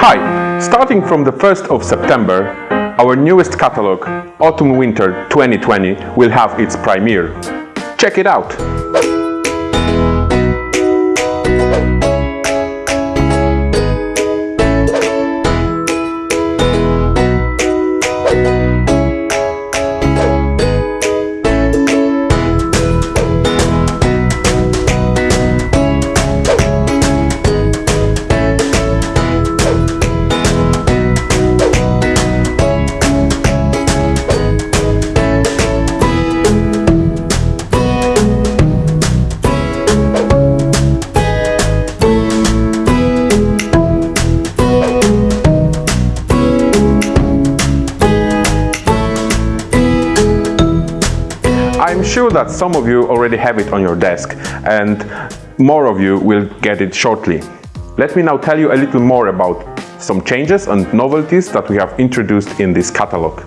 Hi! Starting from the 1st of September, our newest catalog, Autumn-Winter 2020, will have its premiere. Check it out! Sure that some of you already have it on your desk and more of you will get it shortly. Let me now tell you a little more about some changes and novelties that we have introduced in this catalog.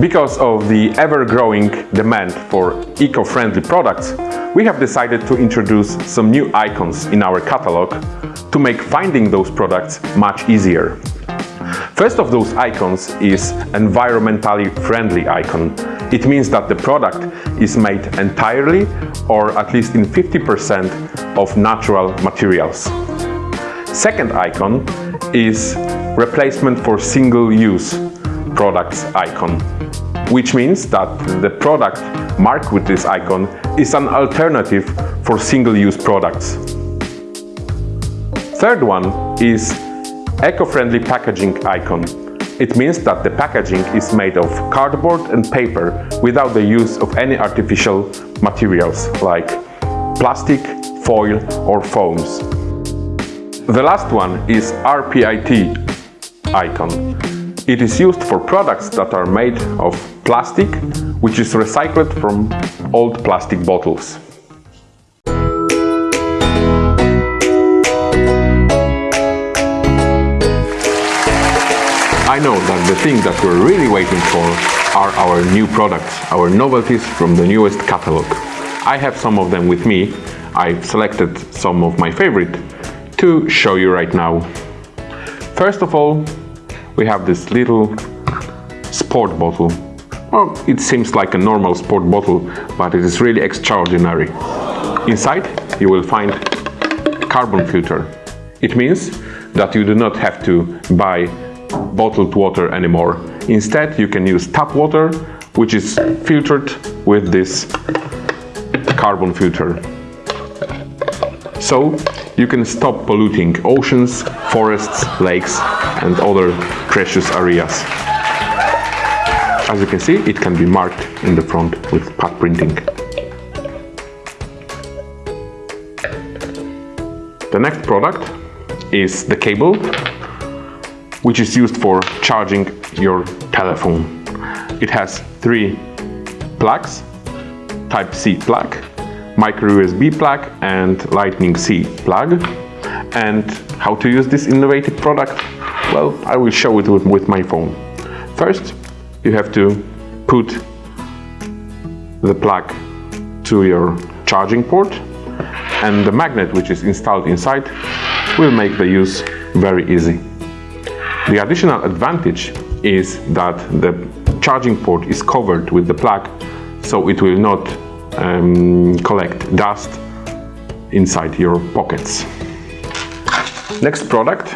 Because of the ever-growing demand for eco-friendly products, we have decided to introduce some new icons in our catalog to make finding those products much easier. First of those icons is environmentally friendly icon. It means that the product is made entirely or at least in 50% of natural materials. Second icon is replacement for single-use products icon, which means that the product marked with this icon is an alternative for single-use products. Third one is eco-friendly packaging icon. It means that the packaging is made of cardboard and paper without the use of any artificial materials like plastic, foil or foams. The last one is RPET icon. It is used for products that are made of plastic, which is recycled from old plastic bottles. I know that the thing that we're really waiting for are our new products, our novelties from the newest catalog. I have some of them with me. I've selected some of my favorite to show you right now. First of all, we have this little sport bottle. Well, it seems like a normal sport bottle, but it is really extraordinary. Inside, you will find carbon filter. It means that you do not have to buy bottled water anymore. Instead, you can use tap water, which is filtered with this carbon filter. So, you can stop polluting oceans, forests, lakes and other precious areas. As you can see, it can be marked in the front with pad printing. The next product is the cable which is used for charging your telephone. It has three plugs, Type-C plug, micro USB plug and Lightning C plug. And how to use this innovative product? Well, I will show it with, with my phone. First, you have to put the plug to your charging port and the magnet which is installed inside will make the use very easy. The additional advantage is that the charging port is covered with the plug so it will not um, collect dust inside your pockets. Next product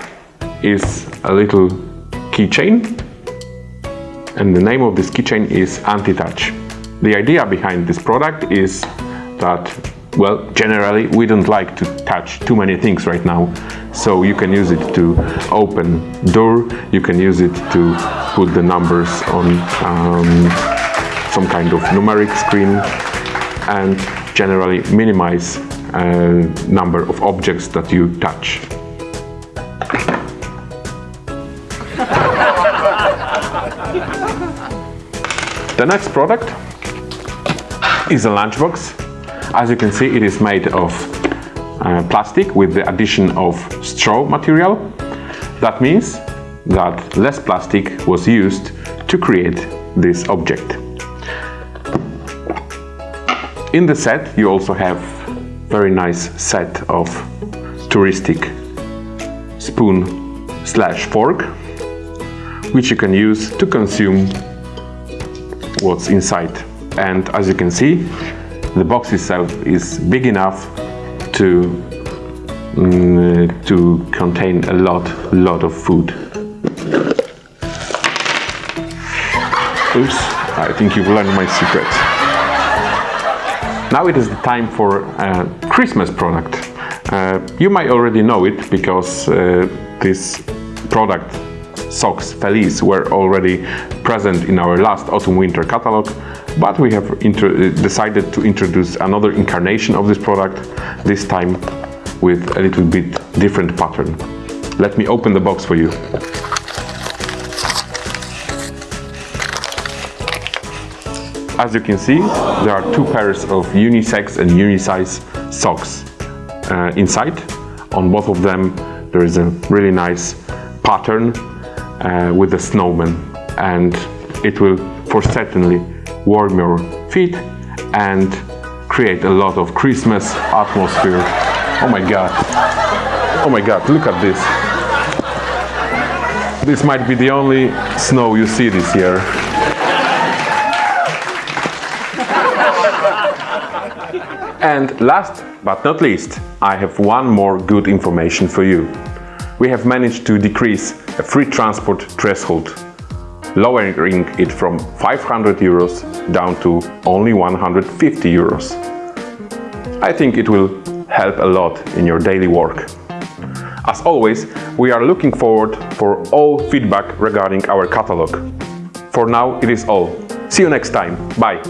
is a little keychain and the name of this keychain is Anti-Touch. The idea behind this product is that well, generally we don't like to touch too many things right now. So you can use it to open door, you can use it to put the numbers on um, some kind of numeric screen and generally minimize uh, number of objects that you touch. the next product is a lunchbox as you can see, it is made of uh, plastic with the addition of straw material. That means that less plastic was used to create this object. In the set you also have very nice set of touristic spoon slash fork, which you can use to consume what's inside. And as you can see, the box itself is big enough to mm, to contain a lot, lot of food. Oops, I think you've learned my secret. Now it is the time for a Christmas product. Uh, you might already know it because uh, this product socks Feliz were already present in our last autumn-winter catalog, but we have decided to introduce another incarnation of this product, this time with a little bit different pattern. Let me open the box for you. As you can see, there are two pairs of unisex and unisize socks uh, inside. On both of them there is a really nice pattern uh, with the snowman and it will for certainly warm your feet and create a lot of Christmas atmosphere. Oh my god. Oh my god, look at this. This might be the only snow you see this year. And last but not least, I have one more good information for you. We have managed to decrease a free transport threshold, lowering it from 500 euros down to only 150 euros. I think it will help a lot in your daily work. As always, we are looking forward for all feedback regarding our catalog. For now, it is all. See you next time. Bye!